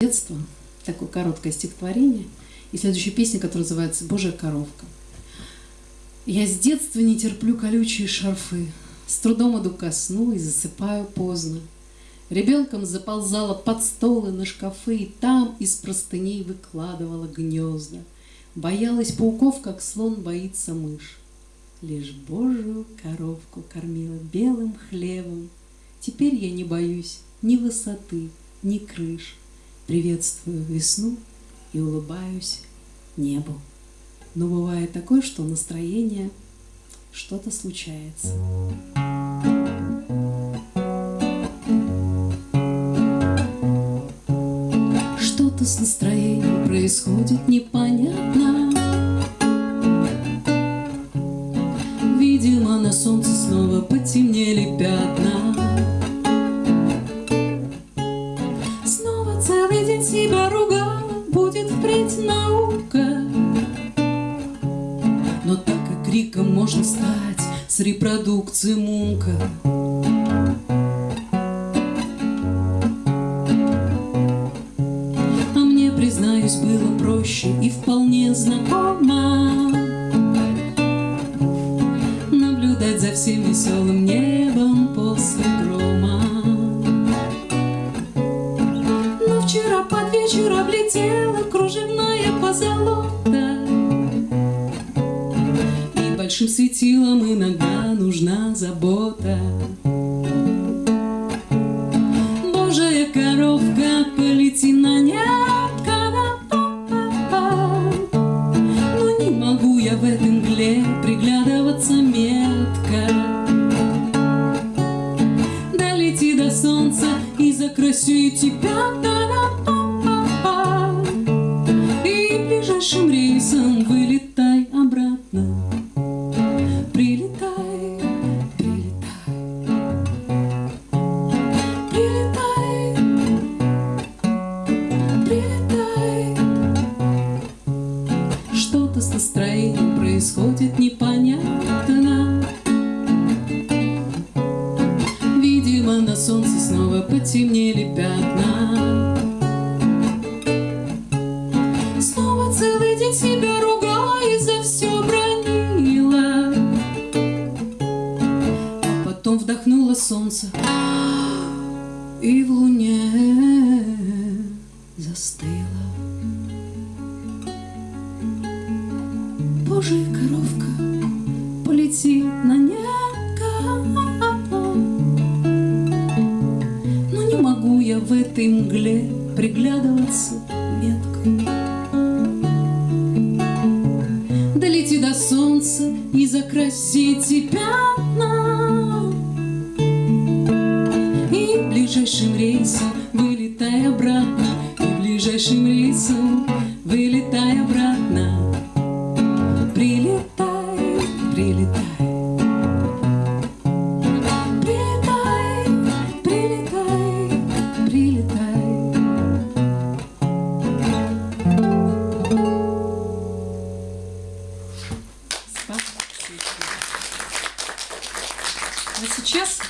детства, такое короткое стихотворение, и следующая песня, которая называется «Божья коровка». Я с детства не терплю колючие шарфы, С трудом иду ко сну и засыпаю поздно. Ребенком заползала под столы на шкафы, И там из простыней выкладывала гнезда. Боялась пауков, как слон боится мышь. Лишь Божию коровку кормила белым хлебом. Теперь я не боюсь ни высоты, ни крыш. Приветствую весну и улыбаюсь небу. Но бывает такое, что настроение что-то случается. Что-то с настроением происходит непонятно. Видимо, на солнце снова потемнели пятна. Впредь наука. Но так и криком можно стать с репродукцией Мунка. А мне, признаюсь, было проще и вполне знакомо Наблюдать за всем веселым небом после вечер облетела кружевная позолота. И большим светилом иногда нужна забота. Божья коровка, полети на небко, Но не могу я в этом мгле приглядываться метко. Долети до солнца и закрасю тебя, рейсом вылетай обратно. Прилетай, прилетай, прилетай, прилетай. Что-то с настроением происходит непонятно. Видимо, на солнце снова потемнели пятна. Вдохнула солнце и в луне застыла. Божья коровка, полети на небо. Но не могу я в этой мгле приглядываться метко. Долети до солнца и закрасите пятна ближайшим рейсом вылетай обратно, и ближайшим рейсом вылетай обратно. Прилетай, прилетай. Прилетай, прилетай, прилетай. Спасибо. А сейчас